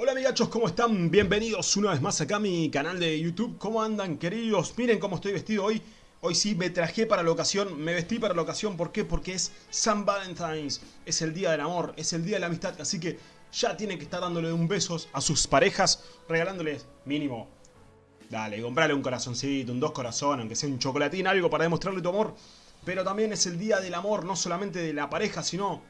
Hola amigachos, ¿cómo están? Bienvenidos una vez más acá a mi canal de YouTube. ¿Cómo andan queridos? Miren cómo estoy vestido hoy. Hoy sí me traje para la ocasión, me vestí para la ocasión. ¿Por qué? Porque es San Valentine's. Es el día del amor, es el día de la amistad. Así que ya tiene que estar dándole un besos a sus parejas, regalándoles mínimo. Dale, comprale un corazoncito, un dos corazones, aunque sea un chocolatín, algo para demostrarle tu amor. Pero también es el día del amor, no solamente de la pareja, sino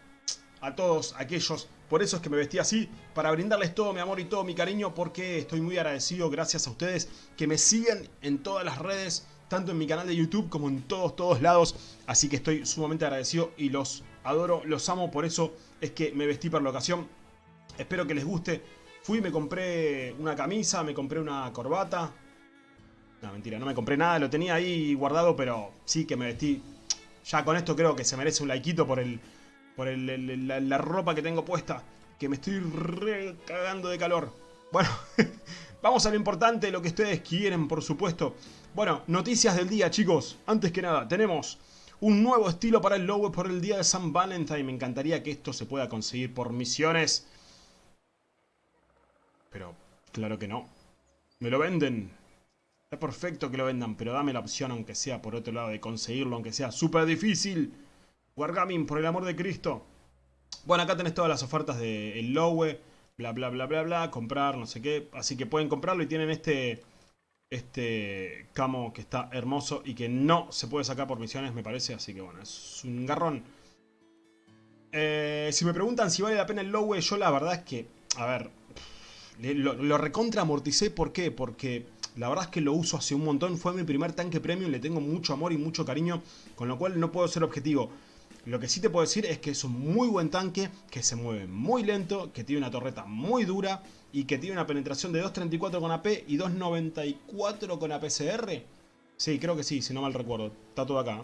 a todos aquellos. Por eso es que me vestí así, para brindarles todo mi amor y todo mi cariño, porque estoy muy agradecido gracias a ustedes que me siguen en todas las redes, tanto en mi canal de YouTube como en todos, todos lados. Así que estoy sumamente agradecido y los adoro, los amo, por eso es que me vestí para la ocasión. Espero que les guste. Fui me compré una camisa, me compré una corbata. No, mentira, no me compré nada, lo tenía ahí guardado, pero sí que me vestí. Ya con esto creo que se merece un likeito por el por la, ropa que tengo puesta, que me estoy re cagando de calor. Bueno, vamos a lo importante, lo que ustedes quieren, por supuesto. Bueno, noticias del día, chicos. Antes que nada, tenemos un nuevo estilo para el logo por el día de San Valentín. Me encantaría que esto se pueda conseguir por misiones. Pero, claro que no. Me lo venden. Está perfecto que lo vendan, pero dame la opción, aunque sea por otro lado, de conseguirlo, aunque sea súper difícil. Wargaming, por el amor de Cristo. Bueno, acá tenés todas las ofertas de Lowe, bla bla bla bla bla, comprar, no sé qué. Así que pueden comprarlo y tienen este este camo que está hermoso y que no se puede sacar por misiones, me parece. Así que bueno, es un garrón. Eh, si me preguntan si vale la pena el Lowe, yo la verdad es que, a ver, lo, lo recontra amorticé. ¿Por qué? Porque la verdad es que lo uso hace un montón. Fue mi primer tanque premium, le tengo mucho amor y mucho cariño, con lo cual no puedo ser objetivo. Lo que sí te puedo decir es que es un muy buen tanque, que se mueve muy lento, que tiene una torreta muy dura y que tiene una penetración de 2.34 con AP y 2.94 con APCR. Sí, creo que sí, si no mal recuerdo. Está todo acá.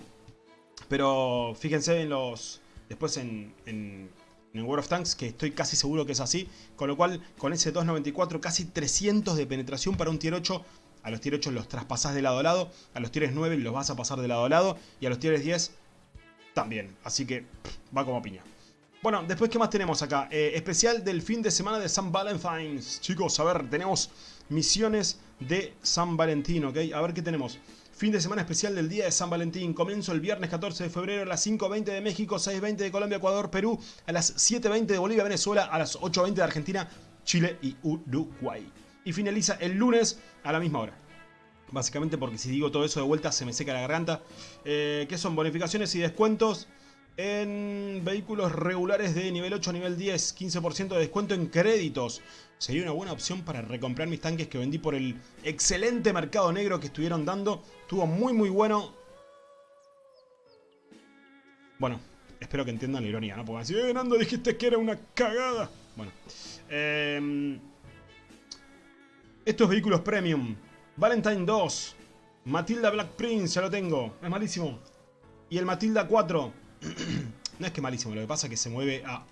Pero fíjense en los... Después en, en, World of Tanks, que estoy casi seguro que es así. Con lo cual, con ese 2.94, casi 300 de penetración para un tier 8. A los tier 8 los traspasás de lado a lado. A los tier 9 los vas a pasar de lado a lado. Y a los tier 10 también. Así que va como piña. Bueno, después, ¿qué más tenemos acá? Eh, especial del fin de semana de San Valentín. Chicos, a ver, tenemos misiones de San Valentín, ¿ok? A ver qué tenemos. Fin de semana especial del día de San Valentín. Comienzo el viernes 14 de febrero a las 5.20 de México, 6.20 de Colombia, Ecuador, Perú, a las 7.20 de Bolivia, Venezuela, a las 8.20 de Argentina, Chile y Uruguay. Y finaliza el lunes a la misma hora. Básicamente porque si digo todo eso de vuelta se me seca la garganta. Eh, ¿Qué son? Bonificaciones y descuentos en vehículos regulares de nivel 8 a nivel 10. 15% de descuento en créditos. Sería una buena opción para recomprar mis tanques que vendí por el excelente mercado negro que estuvieron dando. Estuvo muy muy bueno. Bueno, espero que entiendan la ironía, ¿no? Porque así, eh, Nando, dijiste que era una cagada. Bueno. Eh, estos vehículos premium Valentine 2. Matilda Black Prince, ya lo tengo. Es malísimo. Y el Matilda 4. no es que malísimo, lo que pasa es que se mueve a...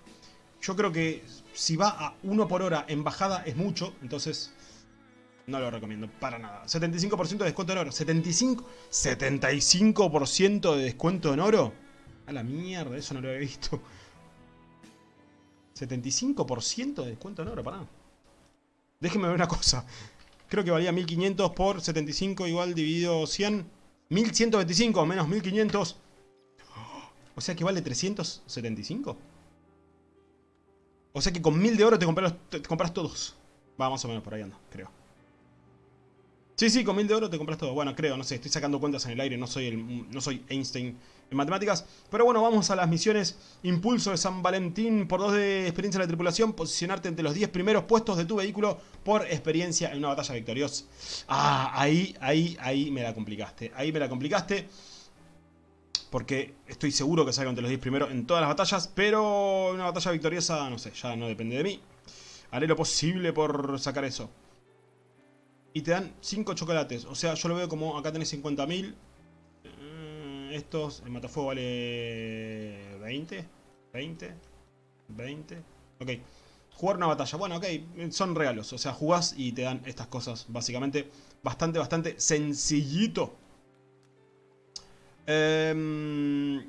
Yo creo que si va a 1 por hora en bajada es mucho, entonces no lo recomiendo para nada. 75% de descuento en oro. 75%, 75 de descuento en oro. A la mierda, eso no lo había visto. 75% de descuento en oro, pará. Déjenme ver una cosa. Creo que valía 1500 por 75 igual dividido 100. 1125 menos 1500. O sea que vale 375. O sea que con 1000 de oro te compras, te compras todos. Va, más o menos por ahí anda, creo. Sí, sí, con 1000 de oro te compras todo. Bueno, creo, no sé, estoy sacando cuentas en el aire, no soy, el, no soy Einstein en matemáticas. Pero bueno, vamos a las misiones. Impulso de San Valentín por 2 de experiencia de la tripulación. Posicionarte entre los 10 primeros puestos de tu vehículo por experiencia en una batalla victoriosa. Ah, ahí, ahí, ahí me la complicaste. Ahí me la complicaste. Porque estoy seguro que salgo entre los 10 primeros en todas las batallas. Pero una batalla victoriosa, no sé, ya no depende de mí. Haré lo posible por sacar eso. Y te dan 5 chocolates. O sea, yo lo veo como acá tenés 50.000 estos, el matafuego vale 20, 20, 20. Ok, jugar una batalla. Bueno, ok, son regalos. O sea, jugás y te dan estas cosas, básicamente. Bastante, bastante sencillito. Eh,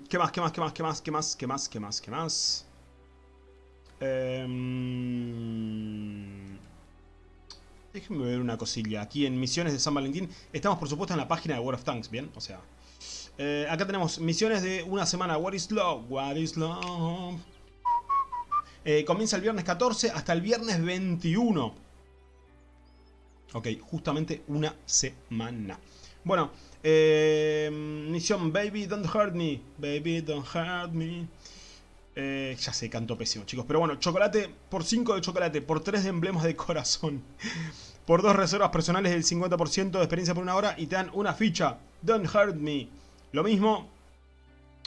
¿Qué más, qué más, qué más, qué más, qué más, qué más, qué más, qué más? Eh, Déjenme ver una cosilla. Aquí en misiones de San Valentín. Estamos por supuesto en la página de World of Tanks, ¿bien? O sea... Eh, acá tenemos misiones de una semana. What is love? What is love? Eh, comienza el viernes 14 hasta el viernes 21. Ok, justamente una semana. Bueno, eh, misión Baby Don't Hurt Me. Baby Don't Hurt Me. Eh, ya sé, canto pésimo, chicos. Pero bueno, chocolate por 5 de chocolate, por 3 de emblemas de corazón, por 2 reservas personales del 50% de experiencia por una hora y te dan una ficha. Don't Hurt Me. Lo mismo,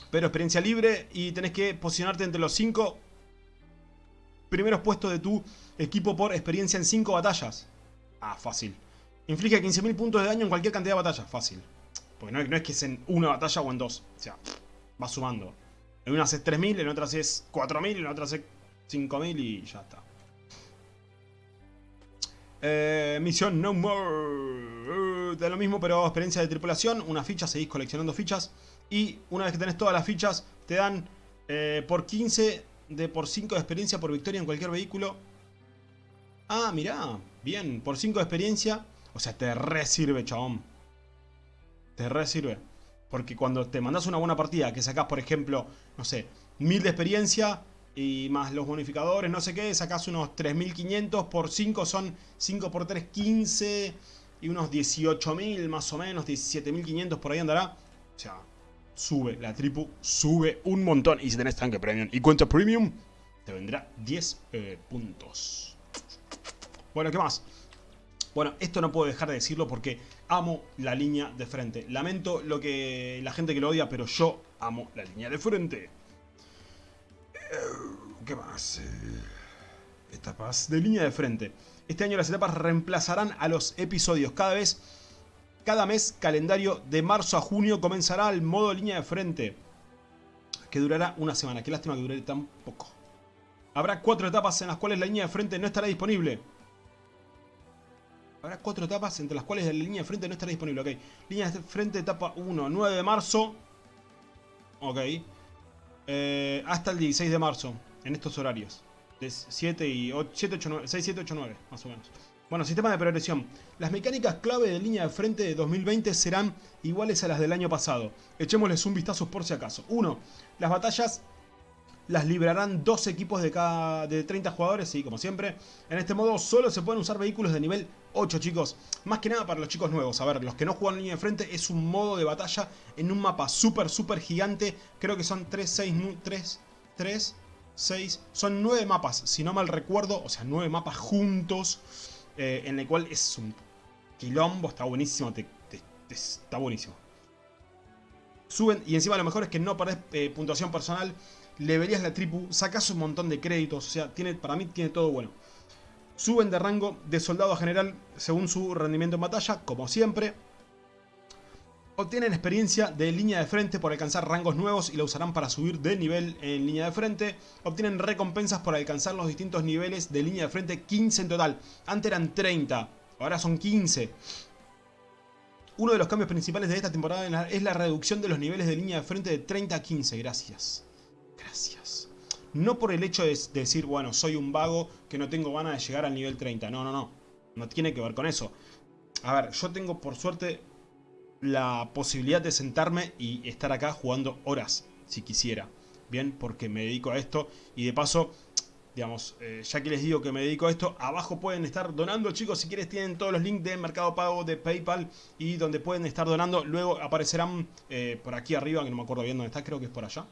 pero experiencia libre y tenés que posicionarte entre los 5 primeros puestos de tu equipo por experiencia en 5 batallas. Ah, fácil. Inflige 15.000 puntos de daño en cualquier cantidad de batallas. Fácil. Porque no, es que es en una batalla o en dos. O sea, va sumando. En una haces 3.000, en otra haces 4.000, en otra haces 5.000 y ya está. Eh, misión No More. De lo mismo, pero experiencia de tripulación. Una ficha, seguís coleccionando fichas. Y una vez que tenés todas las fichas, te dan eh, por 15 de por 5 de experiencia por victoria en cualquier vehículo. Ah, mirá. Bien, por 5 de experiencia. O sea, te re sirve, chabón. Te re sirve. Porque cuando te mandas una buena partida, que sacás, por ejemplo, no sé, 1000 de experiencia y más los bonificadores, no sé qué, sacás unos 3500 por 5 son 5 por 3, 15 y unos 18.000 más o menos, 17.500 por ahí andará. O sea, sube, la tripu sube un montón. Y si tenés tanque premium y cuenta premium, te vendrá 10 eh, puntos. Bueno, ¿qué más? Bueno, esto no puedo dejar de decirlo porque amo la línea de frente. Lamento lo que la gente que lo odia, pero yo amo la línea de frente. Eh, ¿Qué más? Eh, etapas de línea de frente. Este año las etapas reemplazarán a los episodios. Cada vez, cada mes calendario de marzo a junio comenzará el modo línea de frente. Que durará una semana. Qué lástima que dure tan poco. Habrá cuatro etapas en las cuales la línea de frente no estará disponible. Habrá cuatro etapas entre las cuales la línea de frente no estará disponible. Ok. Línea de frente, etapa 1, 9 de marzo. Ok. Eh, hasta el 16 de marzo. En estos horarios. De 7 y 8, 7, 8, 9, 6, 7, 8, 9. Más o menos. Bueno, sistema de progresión. Las mecánicas clave de línea de frente de 2020 serán iguales a las del año pasado. Echémosles un vistazo por si acaso. 1. Las batallas las librarán dos equipos de cada de 30 jugadores, sí, como siempre. En este modo solo se pueden usar vehículos de nivel 8, chicos. Más que nada para los chicos nuevos. A ver, los que no juegan línea de frente, es un modo de batalla en un mapa súper, súper gigante. Creo que son 3, 6, 3, 3, 6... Son 9 mapas, si no mal recuerdo. O sea, 9 mapas juntos. Eh, en el cual es un quilombo, está buenísimo. está buenísimo. Suben, y encima lo mejor es que no perdés eh, puntuación personal le verías la tripu, sacas un montón de créditos, o sea, tiene, para mí tiene todo bueno. Suben de rango de soldado a general según su rendimiento en batalla, como siempre. Obtienen experiencia de línea de frente por alcanzar rangos nuevos y la usarán para subir de nivel en línea de frente. Obtienen recompensas por alcanzar los distintos niveles de línea de frente, 15 en total. Antes eran 30, ahora son 15. Uno de los cambios principales de esta temporada es la reducción de los niveles de línea de frente de 30 a 15, gracias. Gracias. No por el hecho de, decir, bueno, soy un vago que no tengo ganas de llegar al nivel 30. No, no, no. No tiene que ver con eso. A ver, yo tengo por suerte la posibilidad de sentarme y estar acá jugando horas, si quisiera. Bien, porque me dedico a esto y de paso, digamos, eh, ya que les digo que me dedico a esto, abajo pueden estar donando, chicos, si quieres tienen todos los links de Mercado Pago, de Paypal y donde pueden estar donando. Luego aparecerán eh, por aquí arriba, que no me acuerdo bien dónde está, creo que es por allá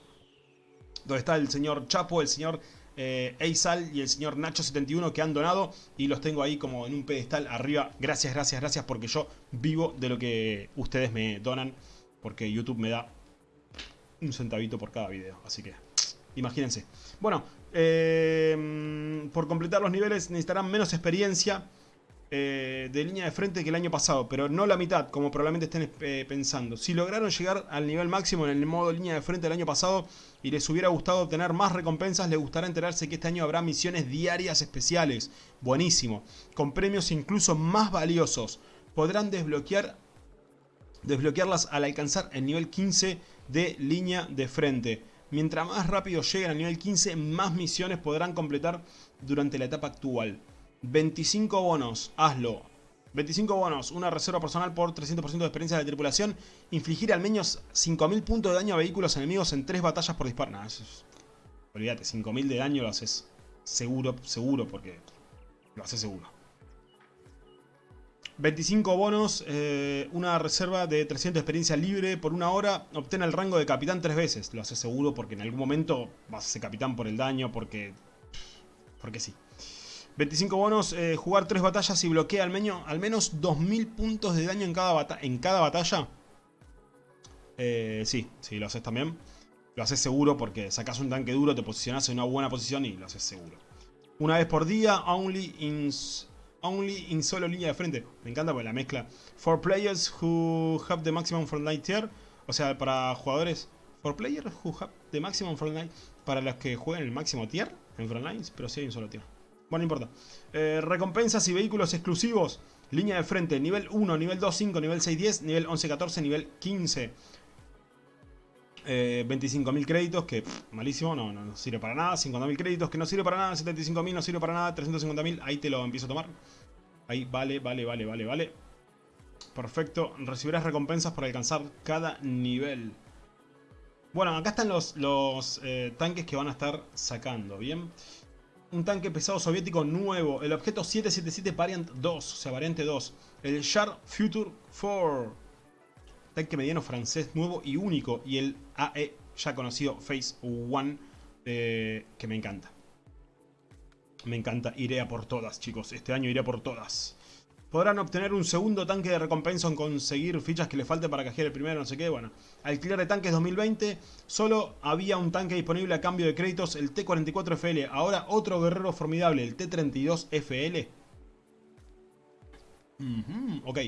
donde está el señor Chapo, el señor eh, y el señor Nacho71 que han donado y los tengo ahí como en un pedestal arriba. Gracias, gracias, gracias porque yo vivo de lo que ustedes me donan porque YouTube me da un centavito por cada video, así que imagínense. Bueno, eh, por completar los niveles necesitarán menos experiencia eh, de línea de frente que el año pasado, pero no la mitad, como probablemente estén eh, pensando. Si lograron llegar al nivel máximo en el modo línea de frente del año pasado y les hubiera gustado obtener más recompensas, les gustará enterarse que este año habrá misiones diarias especiales. Buenísimo. Con premios incluso más valiosos. Podrán desbloquear, desbloquearlas al alcanzar el nivel 15 de línea de frente. Mientras más rápido lleguen al nivel 15, más misiones podrán completar durante la etapa actual. 25 bonos, hazlo. 25 bonos, una reserva personal por 300% de experiencia de tripulación. Infligir al menos 5.000 puntos de daño a vehículos enemigos en 3 batallas por disparo. Nah, eso es... Olvídate, 5.000 de daño lo haces seguro, seguro, porque lo haces seguro. 25 bonos, eh, una reserva de 300 de experiencia libre por una hora. Obtén el rango de capitán tres veces. Lo haces seguro porque en algún momento vas a ser capitán por el daño, porque... Porque sí. 25 bonos, eh, jugar 3 batallas y bloquea al, menos, al menos 2000 puntos de daño en cada, en cada batalla. Eh, sí, sí, lo haces también. Lo haces seguro porque sacas un tanque duro, te posicionas en una buena posición y lo haces seguro. Una vez por día, only in, only in solo línea de frente. Me encanta porque la mezcla. For players who have the maximum frontline tier. O sea, para jugadores... For players who have the maximum frontline. Para los que jueguen el máximo tier en frontlines, pero sí hay un solo tier. Bueno, no importa. Eh, recompensas y vehículos exclusivos. Línea de frente, nivel 1, nivel 2, 5, nivel 6, 10, nivel 11, 14, nivel 15. Eh, 25.000 créditos, que malísimo, no, no, sirve para nada. 50.000 créditos, que no sirve para nada. 75.000 no sirve para nada. 350.000, ahí te lo empiezo a tomar. Ahí, vale, vale, vale, vale, vale. Perfecto. Recibirás recompensas por alcanzar cada nivel. Bueno, acá están los, los eh, tanques que van a estar sacando, ¿bien? Un tanque pesado soviético nuevo, el objeto 777 Variant 2, o sea, variante 2, el Char Future 4, tanque mediano francés nuevo y único, y el AE ya conocido Phase 1, eh, que me encanta. Me encanta, iré a por todas, chicos, este año iré a por todas podrán obtener un segundo tanque de recompensa en conseguir fichas que le falte para cajear el primero, no sé qué. Bueno, alquiler de tanques 2020, solo había un tanque disponible a cambio de créditos, el T-44FL. Ahora otro guerrero formidable, el T-32FL. ok.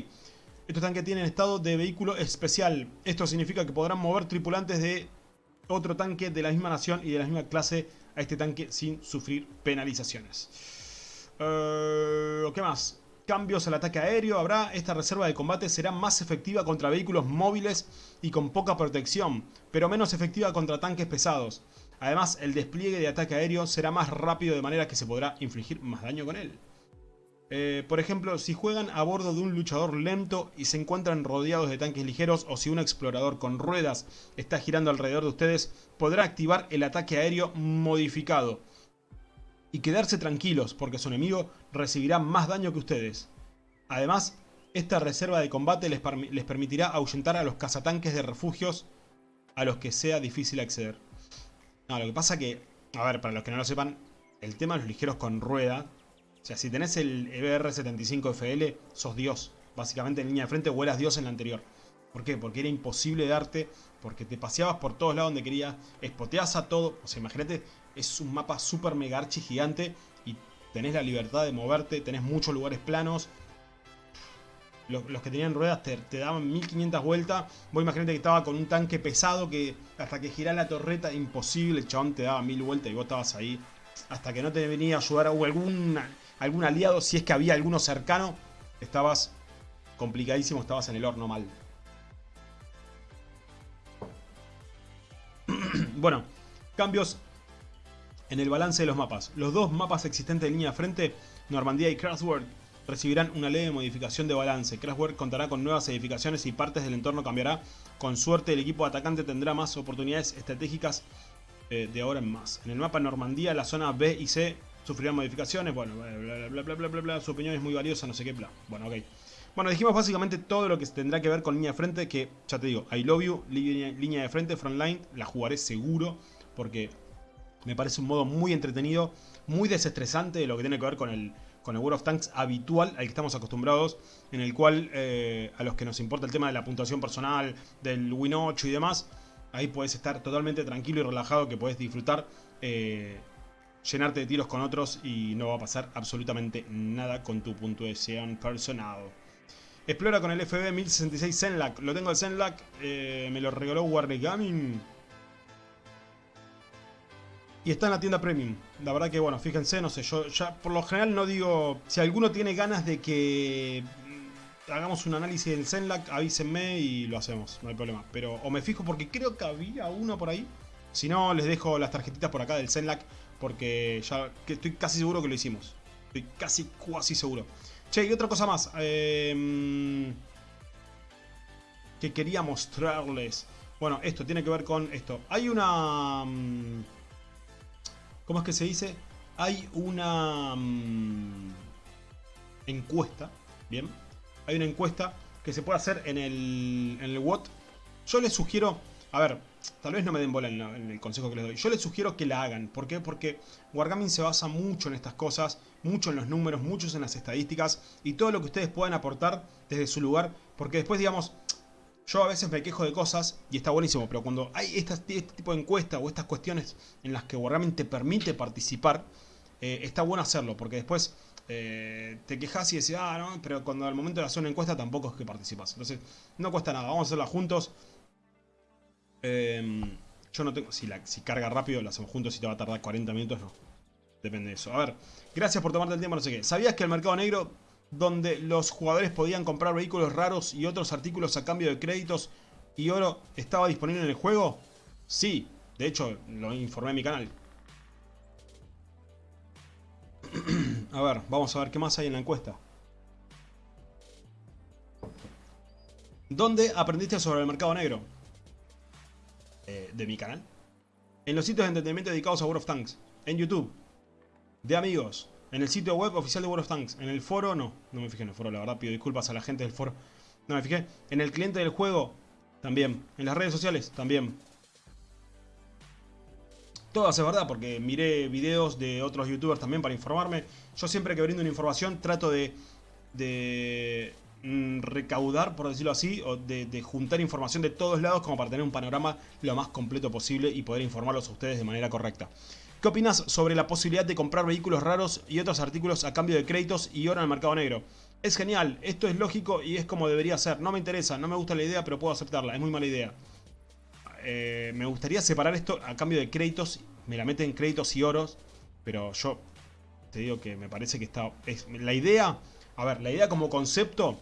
Estos tanques tienen estado de vehículo especial. Esto significa que podrán mover tripulantes de otro tanque de la misma nación y de la misma clase a este tanque sin sufrir penalizaciones. Uh, ¿Qué más? Cambios al ataque aéreo habrá, esta reserva de combate será más efectiva contra vehículos móviles y con poca protección, pero menos efectiva contra tanques pesados. Además, el despliegue de ataque aéreo será más rápido de manera que se podrá infligir más daño con él. Eh, por ejemplo, si juegan a bordo de un luchador lento y se encuentran rodeados de tanques ligeros o si un explorador con ruedas está girando alrededor de ustedes, podrá activar el ataque aéreo modificado y quedarse tranquilos porque su enemigo recibirá más daño que ustedes. Además, esta reserva de combate les, permitirá ahuyentar a los cazatanques de refugios a los que sea difícil acceder. Lo que pasa que, a ver, para los que no lo sepan, el tema de los ligeros con rueda, o sea, si tenés el EBR-75FL, sos Dios. Básicamente en línea de frente o Dios en la anterior. ¿Por qué? Porque era imposible darte, porque te paseabas por todos lados donde querías, espoteabas a todo. O sea, imagínate, es un mapa super mega archi gigante y tenés la libertad de moverte, tenés muchos lugares planos. Los, que tenían ruedas te, daban 1500 vueltas. Vos imaginate que estaba con un tanque pesado que hasta que girara la torreta, imposible, el chabón te daba mil vueltas y vos estabas ahí. Hasta que no te venía a ayudar o algún, algún aliado, si es que había alguno cercano, estabas complicadísimo, estabas en el horno mal. Bueno, cambios en el balance de los mapas. Los dos mapas existentes de línea de frente, Normandía y Kraftwerk, recibirán una leve modificación de balance. Kraftwerk contará con nuevas edificaciones y partes del entorno cambiará. Con suerte el equipo atacante tendrá más oportunidades estratégicas eh, de ahora en más. En el mapa Normandía, la zona B y C sufrirán modificaciones. Bueno, bla bla bla bla bla bla, su opinión es muy valiosa, no sé qué, bla. Bueno, ok. Bueno, dijimos básicamente todo lo que tendrá que ver con línea de frente, que ya te digo, I love you, línea, de frente, frontline, la jugaré seguro, porque me parece un modo muy entretenido, muy desestresante de lo que tiene que ver con el, con el World of Tanks habitual al que estamos acostumbrados, en el cual eh, a los que nos importa el tema de la puntuación personal, del Win 8 y demás, ahí puedes estar totalmente tranquilo y relajado, que puedes disfrutar, eh, llenarte de tiros con otros y no va a pasar absolutamente nada con tu puntuación personal. Explora con el FB 1066 Zenlac, lo tengo el Zenlac, eh, me lo regaló Wargaming y está en la tienda premium. La verdad que, bueno, fíjense, no sé, yo ya por lo general no digo... Si alguno tiene ganas de que hagamos un análisis del Zenlac, avísenme y lo hacemos, no hay problema. Pero o me fijo porque creo que había uno por ahí. Si no, les dejo las tarjetitas por acá del Zenlac porque ya estoy casi seguro que lo hicimos. Estoy casi, casi seguro. Che, y otra cosa más. Em, que quería mostrarles. Bueno, esto tiene que ver con esto. Hay una... Mm, ¿Cómo es que se dice? Hay una mm, encuesta, ¿bien? Hay una encuesta que se puede hacer en el, en el WOT. Yo les sugiero, a ver, tal vez no me den bola en, el consejo que les doy. Yo les sugiero que la hagan. ¿Por qué? Porque Wargaming se basa mucho en estas cosas, mucho en los números, mucho en las estadísticas y todo lo que ustedes puedan aportar desde su lugar. Porque después, digamos, yo a veces me quejo de cosas y está buenísimo, pero cuando hay este, tipo de encuesta o estas cuestiones en las que Wargaming te permite participar, eh, está bueno hacerlo, porque después eh, te quejas y decís, ah, no, pero cuando al momento de hacer una encuesta tampoco es que participas. Entonces, no cuesta nada, vamos a hacerla juntos. Em, yo no tengo, si, carga rápido, la hacemos juntos, si te va a tardar 40 minutos, no. Depende de eso. A ver, gracias por tomarte el tiempo, no sé qué. ¿Sabías que el mercado negro donde los jugadores podían comprar vehículos raros y otros artículos a cambio de créditos y oro estaba disponible en el juego? Sí, de hecho lo informé en mi canal. a ver, vamos a ver qué más hay en la encuesta. ¿Dónde aprendiste sobre el mercado negro? De mi canal. En los sitios de entretenimiento dedicados a World of Tanks. En YouTube. De amigos. En el sitio web oficial de World of Tanks. En el foro, no. No me fijé en el foro, la verdad. Pido disculpas a la gente del foro. No me fijé. En el cliente del juego, también. En las redes sociales, también. Todas es verdad, porque miré videos de otros youtubers también para informarme. Yo siempre que brindo una información trato de, de recaudar, por decirlo así, o de, de, juntar información de todos lados como para tener un panorama lo más completo posible y poder informarlos a ustedes de manera correcta. ¿Qué opinas sobre la posibilidad de comprar vehículos raros y otros artículos a cambio de créditos y oro en el mercado negro? Es genial, esto es lógico y es como debería ser. No me interesa, no me gusta la idea, pero puedo aceptarla. Es muy mala idea. Eh, me gustaría separar esto a cambio de créditos. Me la meten créditos y oros. Pero yo te digo que me parece que está... Es, la idea... A ver, la idea como concepto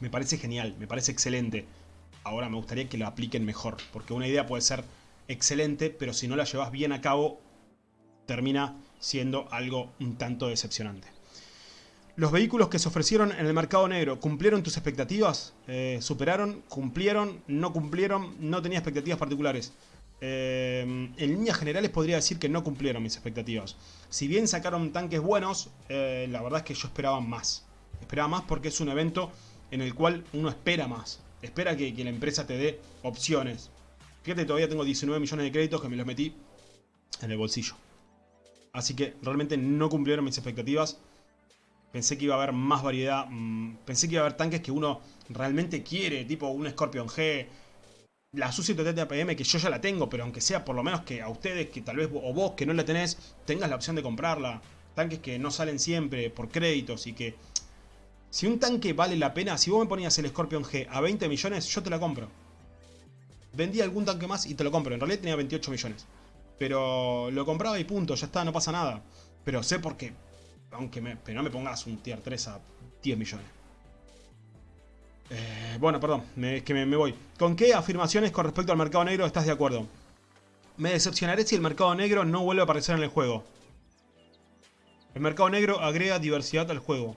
me parece genial, me parece excelente. Ahora me gustaría que lo apliquen mejor. Porque una idea puede ser excelente, pero si no la llevas bien a cabo, termina siendo algo un tanto decepcionante. Los vehículos que se ofrecieron en el mercado negro, ¿cumplieron tus expectativas? Eh, ¿Superaron? ¿Cumplieron? ¿No cumplieron? No tenía expectativas particulares. Eh, en líneas generales podría decir que no cumplieron mis expectativas. Si bien sacaron tanques buenos, eh, la verdad es que yo esperaba más. Esperaba más porque es un evento en el cual uno espera más. Espera que, la empresa te dé opciones. Fíjate, todavía tengo 19 millones de créditos que me los metí en el bolsillo. Así que realmente no cumplieron mis expectativas. Pensé que iba a haber más variedad. Mm, pensé que iba a haber tanques que uno realmente quiere. Tipo un Scorpion G. La Susi TT APM que yo ya la tengo. Pero aunque sea por lo menos que a ustedes, que tal vez o vos que no la tenés, tengas la opción de comprarla. Tanques que no salen siempre por créditos y que... Si un tanque vale la pena, si vos me ponías el Scorpion G a 20 millones, yo te la compro. Vendí algún tanque más y te lo compro. En realidad tenía 28 millones. Pero lo compraba y punto, ya está, no pasa nada. Pero sé por qué. Aunque me, pero no me pongas un tier 3 a 10 millones. Eh, bueno, perdón, es que me, me, voy. ¿Con qué afirmaciones con respecto al mercado negro estás de acuerdo? Me decepcionaré si el mercado negro no vuelve a aparecer en el juego. El mercado negro agrega diversidad al juego.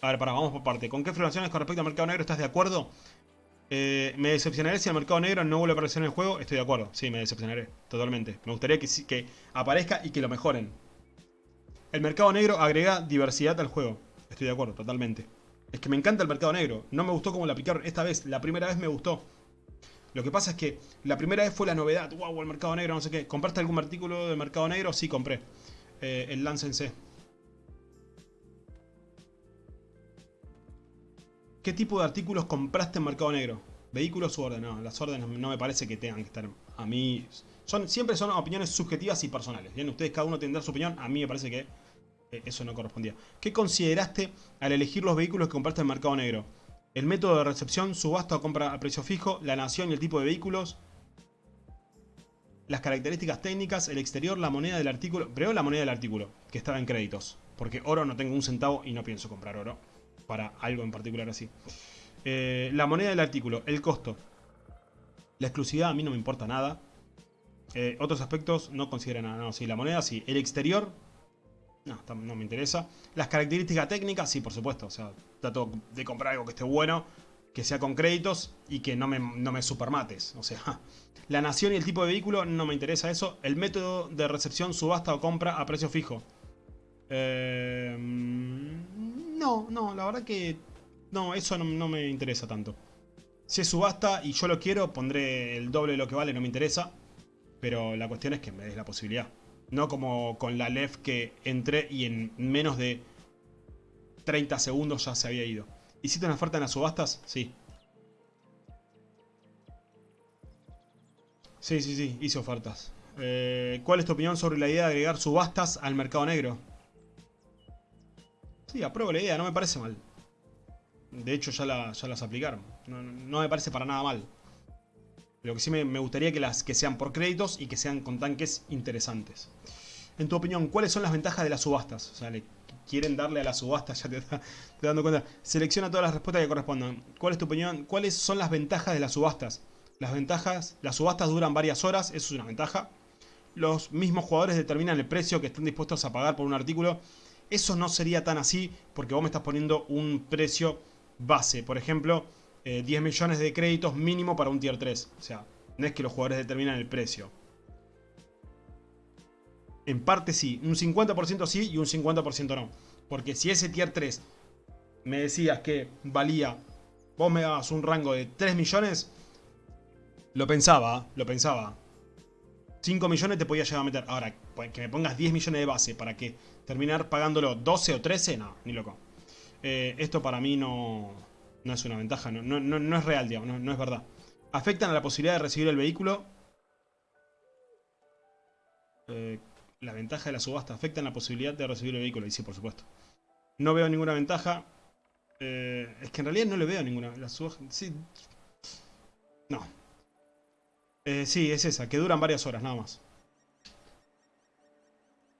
A ver, para, vamos por parte. ¿Con qué afirmaciones con respecto al mercado negro estás de acuerdo? Eh, me decepcionaré si el mercado negro no vuelve a aparecer en el juego. Estoy de acuerdo. Sí, me decepcionaré. Totalmente. Me gustaría que, que aparezca y que lo mejoren. El mercado negro agrega diversidad al juego. Estoy de acuerdo, totalmente. Es que me encanta el mercado negro. No me gustó como lo aplicaron esta vez. La primera vez me gustó. Lo que pasa es que la primera vez fue la novedad. Wow, el mercado negro, no sé qué. ¿Compraste algún artículo del mercado negro? Sí, compré. Eh, el Lance C. ¿Qué tipo de artículos compraste en Mercado Negro? ¿Vehículos u órdenes? No, las órdenes no me parece que tengan que estar... A mí... Son, siempre son opiniones subjetivas y personales. Bien, ustedes cada uno tendrá su opinión. A mí me parece que eh, eso no correspondía. ¿Qué consideraste al elegir los vehículos que compraste en Mercado Negro? El método de recepción, subasta o compra a precio fijo, la nación y el tipo de vehículos, las características técnicas, el exterior, la moneda del artículo. Pero la moneda del artículo, que estaba en créditos. Porque oro no tengo un centavo y no pienso comprar oro para algo en particular así. Eh, la moneda del artículo, el costo. La exclusividad a mí no me importa nada. Eh, otros aspectos no consideran nada. No, sí, la moneda sí. El exterior, No, no me interesa. Las características técnicas, sí, por supuesto. O sea, trato de comprar algo que esté bueno, que sea con créditos y que no me, no me supermates. O sea, la nación y el tipo de vehículo no me interesa eso. El método de recepción, subasta o compra a precio fijo. Eh, no, no, la verdad que no, eso no, me interesa tanto. Si es subasta y yo lo quiero, pondré el doble de lo que vale, no me interesa. Pero la cuestión es que me des la posibilidad. No como con la LEF que entré y en menos de 30 segundos ya se había ido. ¿Hiciste una oferta en las subastas? Sí. Sí, sí, sí, hice ofertas. Eh, ¿Cuál es tu opinión sobre la idea de agregar subastas al mercado negro? Sí, apruebo la idea, no me parece mal. De hecho ya, las aplicaron. No, me parece para nada mal. Lo que sí me, gustaría que, las, que sean por créditos y que sean con tanques interesantes. En tu opinión, ¿cuáles son las ventajas de las subastas? O sea, le quieren darle a las subastas, ya te estás dando cuenta. Selecciona todas las respuestas que correspondan. ¿Cuál es tu opinión? ¿Cuáles son las ventajas de las subastas? Las ventajas, las subastas duran varias horas, eso es una ventaja. Los mismos jugadores determinan el precio que están dispuestos a pagar por un artículo. Eso no sería tan así porque vos me estás poniendo un precio base. Por ejemplo, 10 eh, millones de créditos mínimo para un tier 3. O sea, no es que los jugadores determinan el precio. En parte sí, un 50% sí y un 50% no. Porque si ese tier 3 me decías que valía, vos me dabas un rango de 3 millones, lo pensaba, lo pensaba. 5 millones te podía llegar a meter. Ahora, que me pongas 10 millones de base para que terminar pagándolo 12 o 13, no, ni loco. Eh, esto para mí no, no es una ventaja, no, no, es real, digamos, no, es verdad. ¿Afectan a la posibilidad de recibir el vehículo? Eh, la ventaja de la subasta afecta en la posibilidad de recibir el vehículo. Y sí, por supuesto. No veo ninguna ventaja. Eh, es que en realidad no le veo ninguna. La sí. No. Sí, es esa, que duran varias horas, nada más.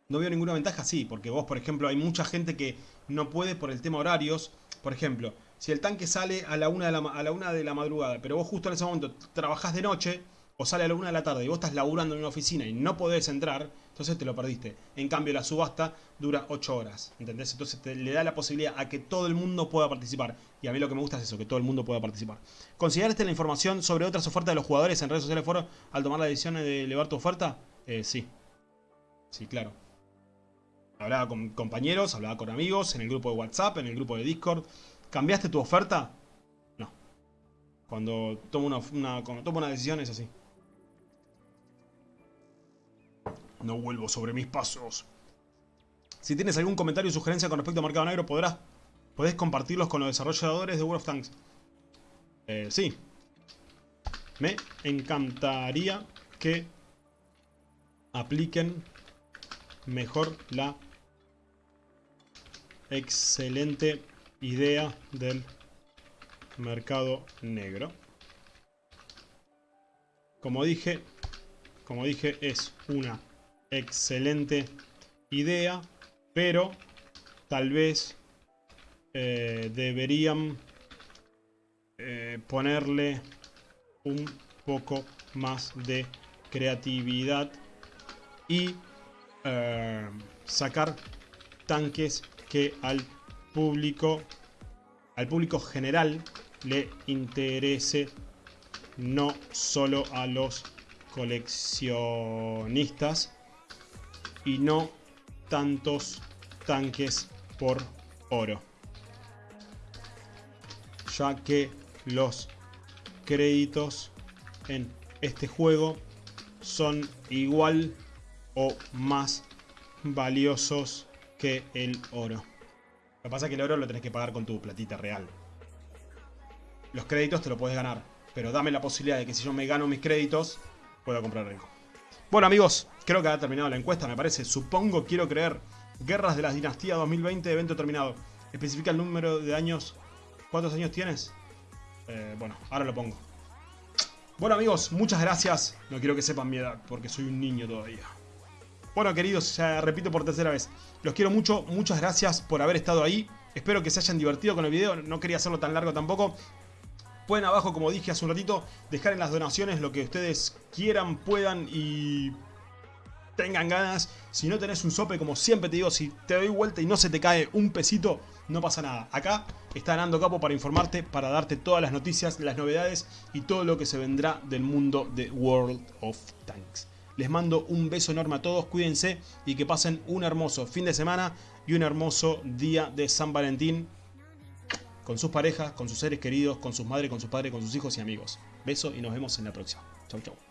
No veo ninguna ventaja, sí, porque vos, por ejemplo, hay mucha gente que no puede por el tema horarios. Por ejemplo, si el tanque sale a la una de la, a la, una de la madrugada, pero vos justo en ese momento trabajás de noche, o sale a la una de la tarde y vos estás laburando en una oficina y no podés entrar, entonces te lo perdiste. En cambio, la subasta dura 8 horas, ¿entendés? Entonces le da la posibilidad a que todo el mundo pueda participar. Y a mí lo que me gusta es eso, que todo el mundo pueda participar. ¿Consideraste la información sobre otras ofertas de los jugadores en redes sociales foro al tomar la decisión de elevar tu oferta? Eh, sí. Sí, claro. Hablaba con compañeros, hablaba con amigos, en el grupo de WhatsApp, en el grupo de Discord. ¿Cambiaste tu oferta? No. Cuando tomo una, tomo una decisión es así. No vuelvo sobre mis pasos. Si tienes algún comentario o sugerencia con respecto a Mercado Negro, podrás, podés compartirlos con los desarrolladores de World of Tanks. Eh, sí. Me encantaría que apliquen mejor la excelente idea del mercado negro. Como dije, como dije, es una excelente idea, pero tal vez eh, deberían eh, ponerle un poco más de creatividad y eh, sacar tanques que al público, al público general le interese no solo a los coleccionistas y no tantos tanques por oro. Ya que los créditos en este juego son igual o más valiosos que el oro. Lo que pasa es que el oro lo tenés que pagar con tu platita real. Los créditos te lo puedes ganar. Pero dame la posibilidad de que si yo me gano mis créditos, pueda comprar algo. Bueno amigos, creo que ha terminado la encuesta, me parece. Supongo, quiero creer. Guerras de la Dinastía 2020, evento terminado. Especifica el número de años. ¿Cuántos años tienes? Eh, bueno, ahora lo pongo. Bueno amigos, muchas gracias. No quiero que sepan mi edad, porque soy un niño todavía. Bueno, queridos, ya repito por tercera vez. Los quiero mucho, muchas gracias por haber estado ahí. Espero que se hayan divertido con el video, no quería hacerlo tan largo tampoco. Pueden abajo, como dije hace un ratito, dejar en las donaciones lo que ustedes quieran, puedan y tengan ganas. Si no tenés un sope, como siempre te digo, si te doy vuelta y no se te cae un pesito, no pasa nada. Acá está Nando Capo para informarte, para darte todas las noticias, las novedades y todo lo que se vendrá del mundo de World of Tanks. Les mando un beso enorme a todos, cuídense y que pasen un hermoso fin de semana y un hermoso día de San Valentín con sus parejas, con sus seres queridos, con sus madres, con sus padres, con sus hijos y amigos. Beso y nos vemos en la próxima. Chau, chau.